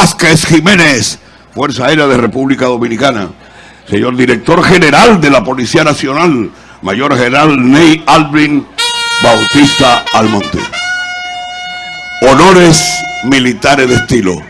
Vázquez Jiménez, Fuerza Aérea de República Dominicana. Señor Director General de la Policía Nacional, Mayor General Ney Alvin Bautista Almonte. Honores militares de estilo.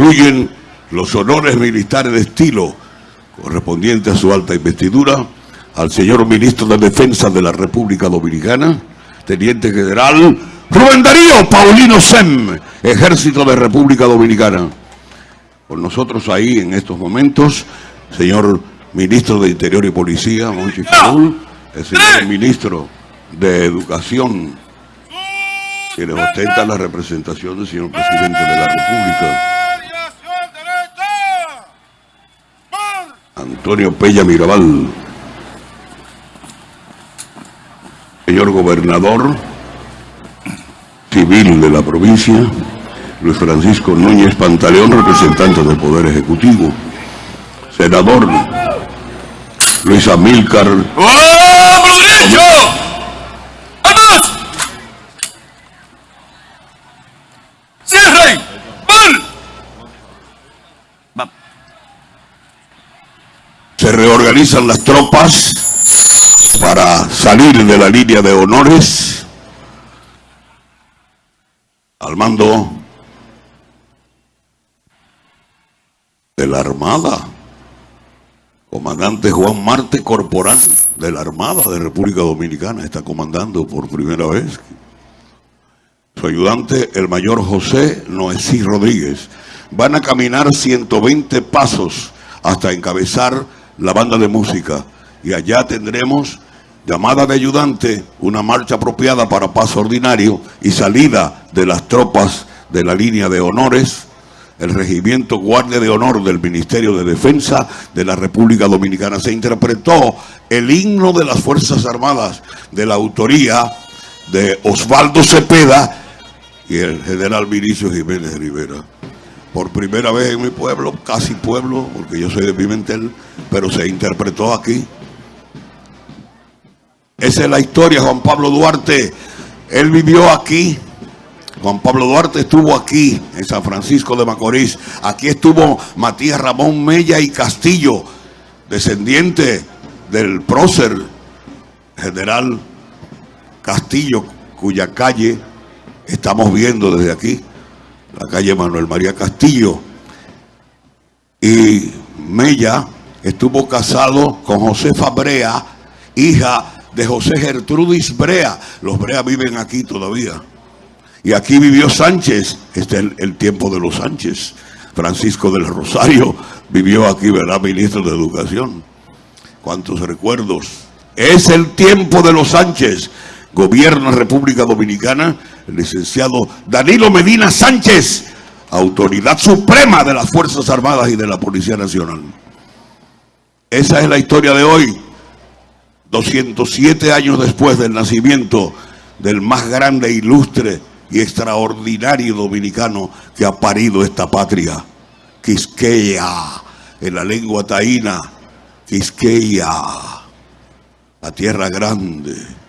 Concluyen los honores militares de estilo correspondientes a su alta investidura al señor ministro de Defensa de la República Dominicana, Teniente General Rubén Darío Paulino Sem, Ejército de República Dominicana. Con nosotros ahí en estos momentos, señor ministro de Interior y Policía, Monchi Farul, el señor ministro de Educación, quienes ostentan la representación del señor presidente de la República. Antonio Pella Mirabal, señor gobernador civil de la provincia, Luis Francisco Núñez Pantaleón, representante del Poder Ejecutivo, senador Luis Amílcar ¡Oh. ¡Cierren! ¡Van! Reorganizan las tropas para salir de la línea de honores al mando de la Armada. Comandante Juan Marte Corporal de la Armada de República Dominicana está comandando por primera vez. Su ayudante, el mayor José Noesí Rodríguez. Van a caminar 120 pasos hasta encabezar la banda de música. Y allá tendremos llamada de ayudante, una marcha apropiada para paso ordinario y salida de las tropas de la línea de honores, el regimiento Guardia de Honor del Ministerio de Defensa de la República Dominicana. Se interpretó el himno de las Fuerzas Armadas de la autoría de Osvaldo Cepeda y el general Vinicio Jiménez Rivera. Por primera vez en mi pueblo, casi pueblo, porque yo soy de Pimentel, pero se interpretó aquí. Esa es la historia, Juan Pablo Duarte. Él vivió aquí. Juan Pablo Duarte estuvo aquí, en San Francisco de Macorís. Aquí estuvo Matías Ramón Mella y Castillo, descendiente del prócer general Castillo, cuya calle estamos viendo desde aquí, la calle Manuel María Castillo. Y Mella estuvo casado con Josefa Brea, hija de José Gertrudis Brea. Los Brea viven aquí todavía. Y aquí vivió Sánchez, este es el, tiempo de los Sánchez. Francisco del Rosario vivió aquí, ¿verdad? Ministro de Educación. Cuántos recuerdos. Es el tiempo de los Sánchez. Gobierna República Dominicana el licenciado Danilo Medina Sánchez, autoridad suprema de las Fuerzas Armadas y de la Policía Nacional. Esa es la historia de hoy. 207 años después del nacimiento del más grande, ilustre y extraordinario dominicano que ha parido esta patria, Quisqueya, en la lengua taína, Quisqueya, la tierra grande.